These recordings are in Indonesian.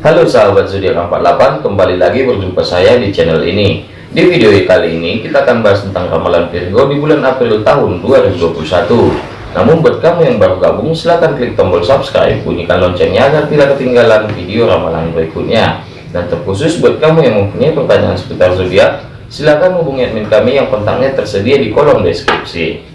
Halo sahabat zodiak 48 kembali lagi berjumpa saya di channel ini. Di video kali ini kita akan bahas tentang ramalan Virgo di bulan April tahun 2021 namun buat kamu yang baru gabung silahkan klik tombol subscribe bunyikan loncengnya agar tidak ketinggalan video ramalan berikutnya. Dan terkhusus buat kamu yang mempunyai pertanyaan seputar zodiak silahkan hubungi admin kami yang kontaknya tersedia di kolom deskripsi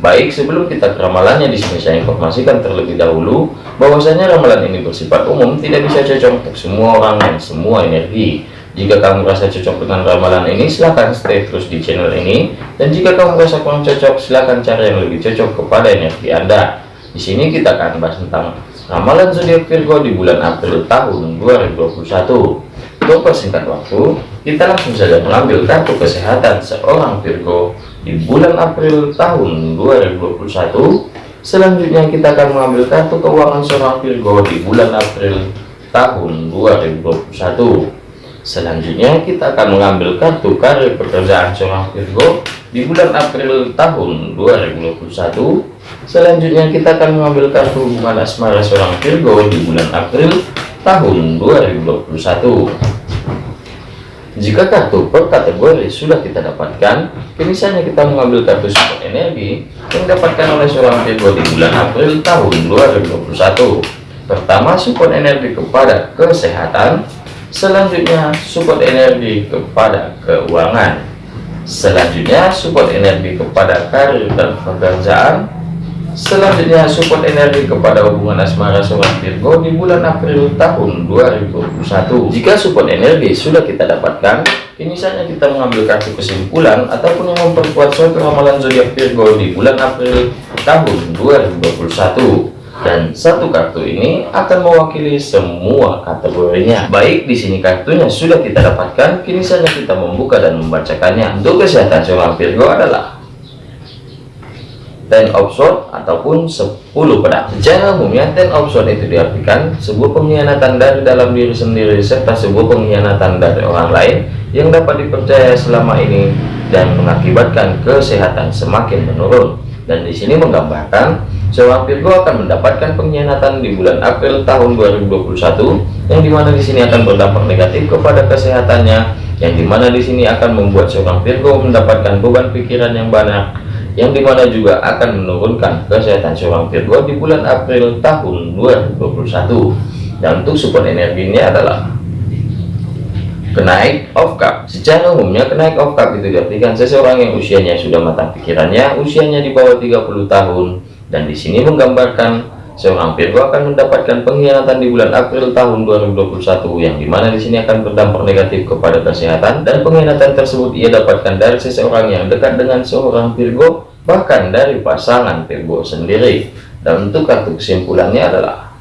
Baik, sebelum kita ke ramalannya di sini saya informasikan terlebih dahulu bahwasanya ramalan ini bersifat umum, tidak bisa cocok untuk semua orang dan semua energi. Jika kamu merasa cocok dengan ramalan ini, silahkan stay terus di channel ini. Dan jika kamu merasa kurang cocok, silahkan cari yang lebih cocok kepada energi Anda. Di sini kita akan bahas tentang ramalan zodiak Virgo di bulan April tahun 2021. Untuk persingkat waktu, kita langsung saja mengambil kartu kesehatan seorang Virgo di bulan April tahun 2021 selanjutnya kita akan mengambil kartu keuangan seorang Virgo di bulan April tahun 2021 selanjutnya kita akan mengambil kartu karir pekerjaan seorang Virgo di bulan April tahun 2021 selanjutnya kita akan mengambil kartu hubungan asmara seorang Virgo di bulan April tahun 2021 jika kartu per kategori sudah kita dapatkan, kini saatnya kita mengambil kartu support energi yang didapatkan oleh seorang Virgo di bulan April tahun 2021. Pertama, support energi kepada kesehatan. Selanjutnya, support energi kepada keuangan. Selanjutnya, support energi kepada karir dan pekerjaan. Selanjutnya support energi kepada hubungan asmara seorang Virgo di bulan April tahun 2021. Jika support energi sudah kita dapatkan, kini saatnya kita mengambil kartu kesimpulan ataupun yang memperkuat suatu ramalan zodiak Virgo di bulan April tahun 2021. Dan satu kartu ini akan mewakili semua kategorinya. Baik, di sini kartunya sudah kita dapatkan, kini saatnya kita membuka dan membacakannya. Untuk kesehatan seorang Virgo adalah ten of sword ataupun 10 pedang. Secara umumnya ten of sword itu diartikan sebuah pengkhianatan dari dalam diri sendiri serta sebuah pengkhianatan dari orang lain yang dapat dipercaya selama ini dan mengakibatkan kesehatan semakin menurun. Dan di sini menggambarkan seorang Virgo akan mendapatkan pengkhianatan di bulan April tahun 2021 yang di mana di sini akan berdampak negatif kepada kesehatannya yang di mana di sini akan membuat seorang Virgo mendapatkan beban pikiran yang banyak yang di mana juga akan menurunkan kesehatan seorang Virgo di bulan April tahun 2021 dan untuk support energinya adalah kenaik of cup. Secara umumnya kenaik of cup itu diartikan seseorang yang usianya sudah matang pikirannya usianya di bawah 30 tahun. Dan di sini menggambarkan seorang Virgo akan mendapatkan pengkhianatan di bulan April tahun 2021 yang di mana di sini akan berdampak negatif kepada kesehatan dan pengkhianatan tersebut ia dapatkan dari seseorang yang dekat dengan seorang Virgo bahkan dari pasangan Virgo sendiri. Dan untuk kartu kesimpulannya adalah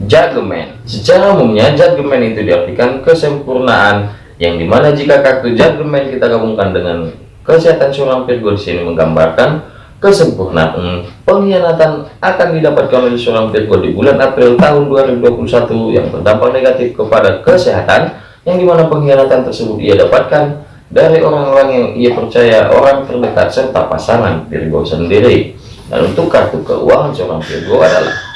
Judgment secara umumnya Judgment itu diartikan kesempurnaan yang di mana jika kartu Judgment kita gabungkan dengan kesehatan seorang Virgo di sini menggambarkan kesempurnaan pengkhianatan akan didapatkan oleh seorang Virgo di bulan April tahun 2021 yang berdampak negatif kepada kesehatan yang di mana pengkhianatan tersebut ia dapatkan dari orang-orang yang ia percaya orang terdekat serta pasangan Virgo sendiri. Dan untuk kartu keuangan seorang Virgo adalah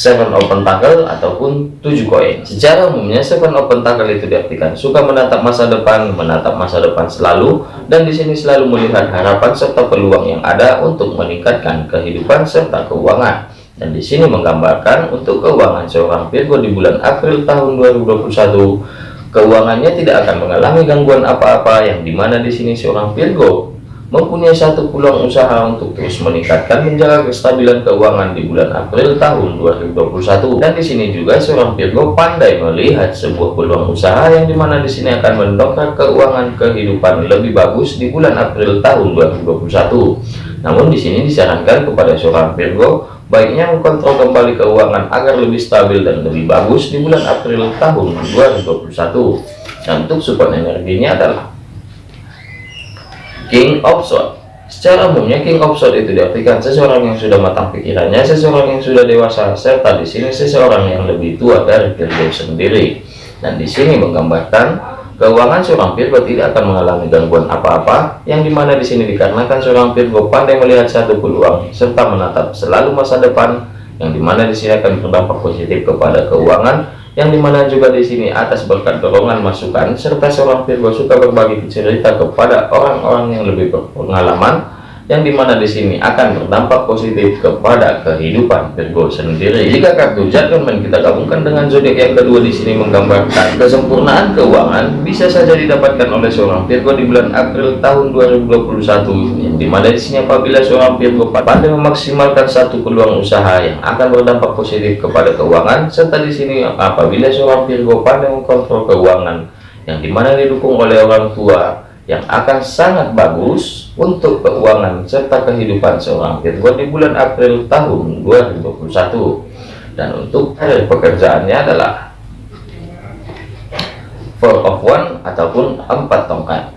seven open tackle ataupun tujuh koin. Secara umumnya seven open tackle itu diartikan suka menatap masa depan menatap masa depan selalu dan di sini selalu melihat harapan serta peluang yang ada untuk meningkatkan kehidupan serta keuangan. Dan di sini menggambarkan untuk keuangan seorang Virgo di bulan April tahun 2021 keuangannya tidak akan mengalami gangguan apa-apa yang di mana di sini seorang Virgo mempunyai satu peluang usaha untuk terus meningkatkan menjaga kestabilan keuangan di bulan April tahun 2021 dan di sini juga seorang Virgo pandai melihat sebuah peluang usaha yang di mana di sini akan mendongkrak keuangan kehidupan lebih bagus di bulan April tahun 2021 namun di sini disarankan kepada seorang Virgo baiknya mengkontrol kembali keuangan agar lebih stabil dan lebih bagus di bulan April tahun 2021 dan untuk support energinya adalah King of Sword Secara umumnya King of Sword itu diartikan seseorang yang sudah matang pikirannya, seseorang yang sudah dewasa, serta di sini seseorang yang lebih tua dari Virgo sendiri. Dan di sini menggambarkan keuangan seorang Virgo tidak akan mengalami gangguan apa-apa, yang di mana di sini dikarenakan seorang Virgo pandai melihat satu peluang serta menatap selalu masa depan yang di mana di sini akan berdampak positif kepada keuangan yang di mana juga di sini atas berkat dorongan masukan serta seorang Virgo suka berbagi cerita kepada orang-orang yang lebih berpengalaman yang di mana di sini akan berdampak positif kepada kehidupan Virgo sendiri. Jika kartu judgment kita gabungkan dengan zodiak yang kedua di sini menggambarkan kesempurnaan keuangan bisa saja didapatkan oleh seorang Virgo di bulan April tahun 2021 yang di mana di sini apabila seorang Virgo pandai memaksimalkan satu peluang usaha yang akan berdampak positif kepada keuangan serta di sini apabila seorang Virgo pandai mengkontrol keuangan yang di mana didukung oleh orang tua yang akan sangat bagus untuk keuangan serta kehidupan seorang. Virgo di bulan April tahun 2021 dan untuk karir pekerjaannya adalah four of one ataupun empat tongkat.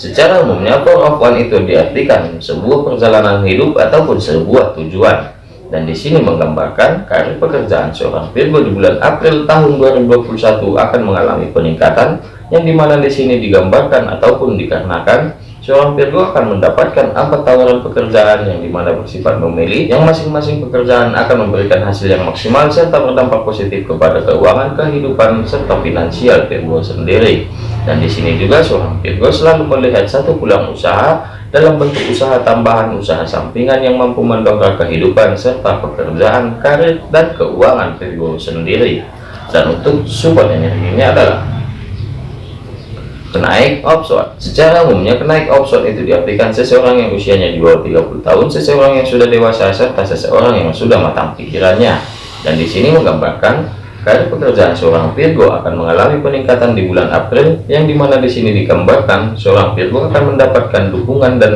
Secara umumnya four of one itu diartikan sebuah perjalanan hidup ataupun sebuah tujuan dan di sini menggambarkan karir pekerjaan seorang Virgo di bulan April tahun 2021 akan mengalami peningkatan yang di mana di sini digambarkan ataupun dikarenakan seorang Virgo akan mendapatkan empat tawaran pekerjaan yang di mana bersifat memilih yang masing-masing pekerjaan akan memberikan hasil yang maksimal serta berdampak positif kepada keuangan kehidupan serta finansial Virgo sendiri. Dan di sini juga seorang Virgo selalu melihat satu pulang usaha dalam bentuk usaha tambahan usaha sampingan yang mampu mendongkrak kehidupan serta pekerjaan karir dan keuangan Virgo sendiri. Dan untuk support energinya adalah kenaik opson secara umumnya kenaik opson itu diartikan seseorang yang usianya di bawah 30 tahun seseorang yang sudah dewasa serta seseorang yang sudah matang pikirannya. Dan di sini menggambarkan karir pekerjaan seorang Virgo akan mengalami peningkatan di bulan April yang di mana di sini digambarkan seorang Virgo akan mendapatkan dukungan dan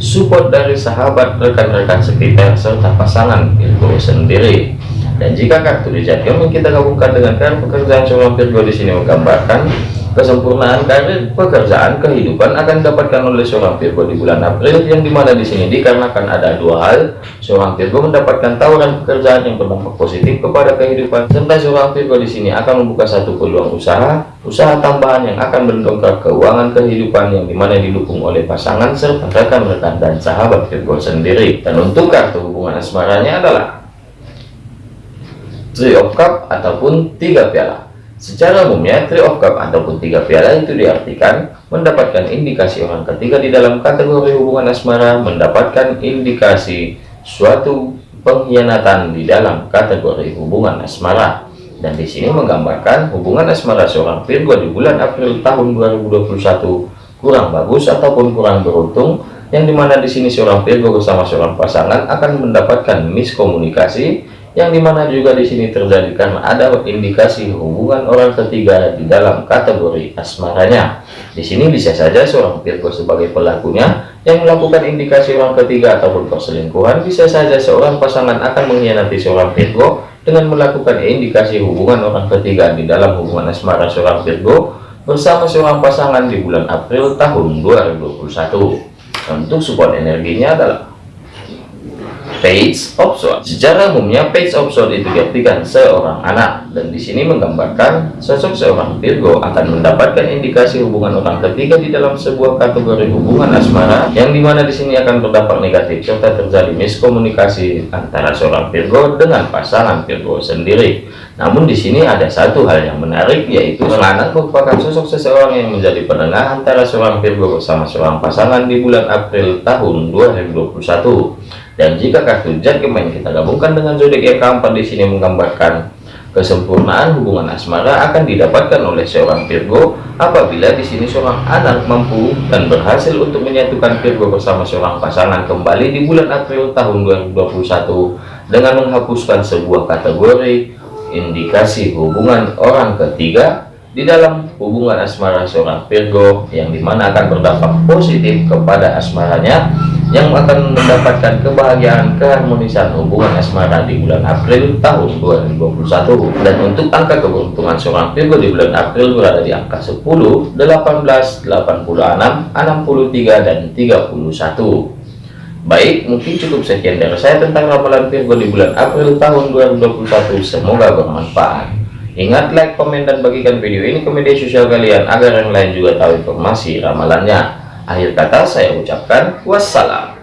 support dari sahabat rekan-rekan sekitar serta pasangan Virgo sendiri. Dan jika kartu di kita gabungkan dengan karir pekerjaan seorang Virgo di sini menggambarkan Kesempurnaan karir pekerjaan kehidupan akan didapatkan oleh seorang Virgo di bulan April yang di mana di sini dikarenakan ada dua hal. Seorang Virgo mendapatkan tawaran pekerjaan yang berdampak positif kepada kehidupan serta seorang Virgo di sini akan membuka satu peluang usaha usaha tambahan yang akan mendongkrak keuangan kehidupan yang di mana didukung oleh pasangan serta rekan-rekan dan sahabat Virgo sendiri. Dan untuk kartu hubungan asmaranya adalah Three of Cup ataupun tiga piala Secara umumnya, three of cup ataupun tiga piala itu diartikan mendapatkan indikasi orang ketiga di dalam kategori hubungan asmara, mendapatkan indikasi suatu pengkhianatan di dalam kategori hubungan asmara. Dan di sini menggambarkan hubungan asmara seorang Virgo di bulan April tahun 2021 kurang bagus ataupun kurang beruntung, yang di mana di sini seorang Virgo bersama seorang pasangan akan mendapatkan miskomunikasi yang di mana juga di sini terjadi karena ada indikasi hubungan orang ketiga di dalam kategori asmaranya. Di sini bisa saja seorang Virgo sebagai pelakunya yang melakukan indikasi orang ketiga ataupun perselingkuhan, bisa saja seorang pasangan akan mengkhianati seorang Virgo dengan melakukan indikasi hubungan orang ketiga di dalam hubungan asmara seorang Virgo bersama seorang pasangan di bulan April tahun 2021. Untuk support energinya adalah page of sword. Secara umumnya page of sword itu diartikan seorang anak dan di sini menggambarkan sosok seorang Virgo akan mendapatkan indikasi hubungan orang ketiga di dalam sebuah kategori hubungan asmara yang di mana di sini akan berdampak negatif serta terjadi miskomunikasi antara seorang Virgo dengan pasangan Virgo sendiri. Namun di sini ada satu hal yang menarik yaitu anak merupakan sosok seseorang yang menjadi penengah antara seorang Virgo bersama seorang pasangan di bulan April tahun 2021 dan jika kartu judgment kita gabungkan dengan zodiak yang keempat di sini menggambarkan kesempurnaan hubungan asmara akan didapatkan oleh seorang Virgo apabila di sini seorang anak mampu dan berhasil untuk menyatukan Virgo bersama seorang pasangan kembali di bulan April tahun 2021 dengan menghapuskan sebuah kategori indikasi hubungan orang ketiga di dalam hubungan asmara seorang Virgo yang di mana akan berdampak positif kepada asmaranya yang akan mendapatkan kebahagiaan keharmonisan hubungan asmara di bulan April tahun 2021 dan untuk angka keberuntungan seorang Virgo di bulan April berada di angka 10 18 86 63 dan 31 baik mungkin cukup sekian dari saya tentang ramalan Virgo di bulan April tahun 2021 semoga bermanfaat. Ingat like komen dan bagikan video ini ke media sosial kalian agar yang lain juga tahu informasi ramalannya Akhir kata saya ucapkan wassalam.